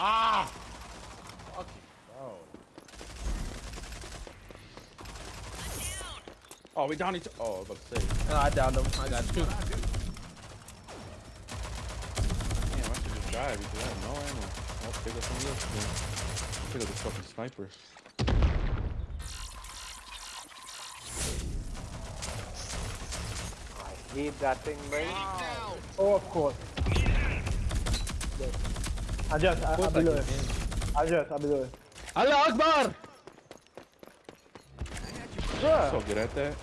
Ah! Fuck you, bro. Oh, we down each. Oh, I was about to say. No, I downed him. I got two. Damn, I should just die because I have no ammo. I'll pick up something else. Then. Pick up this fucking sniper. I hate that thing, man. Oh, of course. Yes. I just, I, I below it. I just, I below it. Allah Akbar! Bruh. So good at that.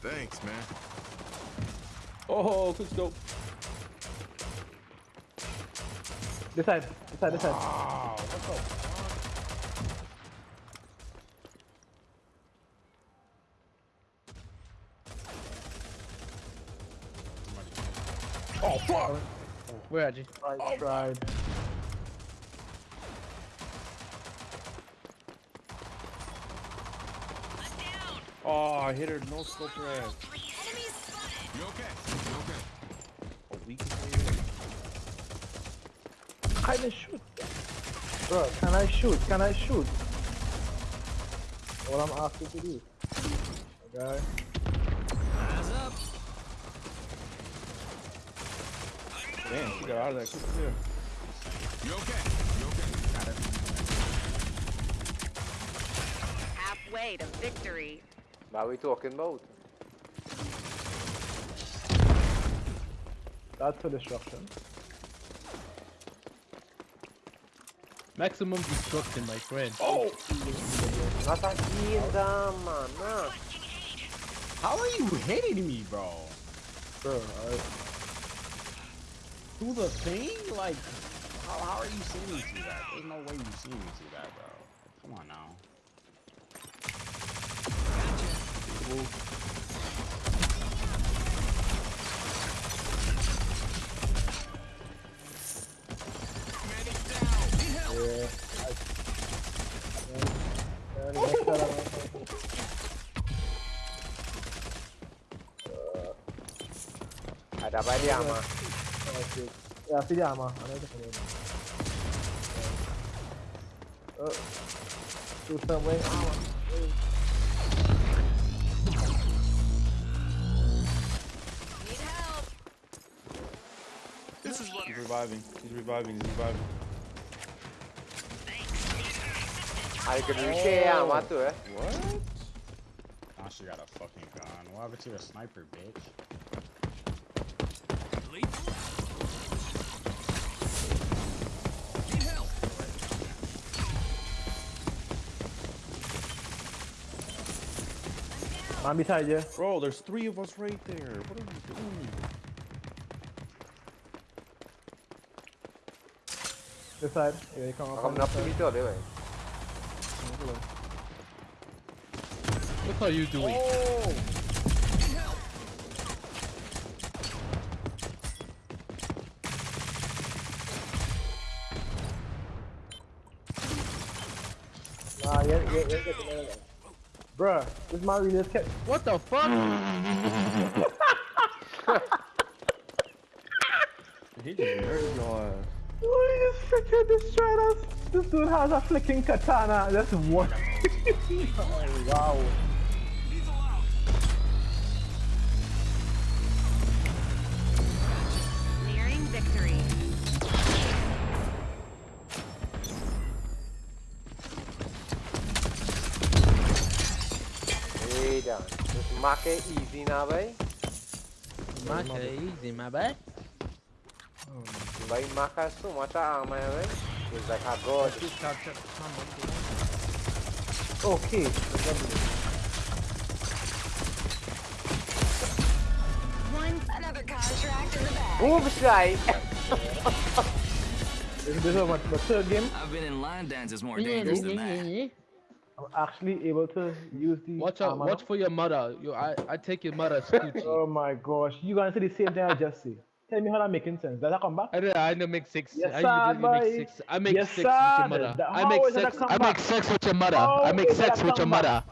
Thanks, man. Oh, quick scope. This side, this side, this side. Wow, Oh fuck! Where at you? I oh. tried. Oh, I hit her. No scope her ass. You okay? You okay? A week later. Can I shoot? Bro, can I shoot? Can I shoot? What I'm asking to do. Okay. Damn, she got out of that quick. Yeah. You okay? You okay? Got it. Halfway to victory. What are we talking about? That's for destruction. Maximum destruction, my friend. Oh! Not again, damn, man. Nah. How are you hitting me, bro? Bro, I, Through the thing? Like, how, how are you seeing me through that? There's no way you see me through that, bro. Come on now. yeah. I, and, and next time I'm- Ada apa dia, mah? Okay. Yeah, see the armor. I know the name. Uh, shoot some way. Need help. This is what. He's reviving. He's reviving. He's reviving. Ada kedua yang mah tu eh. What? Now she got a fucking gun. What happened to the sniper, bitch? Man beside you. Bro, there's three of us right there. What are you doing? This side. Yeah, you come up. Aku on nak this pergi side. tu dia, weh. Look how you doing. Oh! Nah, yeah, yeah, yeah, yeah, yeah, yeah. Bruh, this really just kept. What the fuck? He just murdered your ass. He just freaking destroyed us. This dude has a flicking katana. That's what. oh, wow. Nearing Eh, dah. Terus makan easy nak, weh. Okay, easy, my bad. Baik makan tu mata amai, weh. It's like a god. Okay. One another contract in the bag. Besai. This, this is my, my third game. I've been in line dances more dangerous than that. Actually able to use the. Watch out, armor watch for your mother. Yo, I, I take your mother scoochie. Oh my gosh, you gonna say the same thing I just said. Tell me how that making sense. Does that come back? I know, I know make six. Yes, I sir, usually make six. I make Yes, six with your mother. The- I make sex. I make sex with your mother. How I make sex with your mother.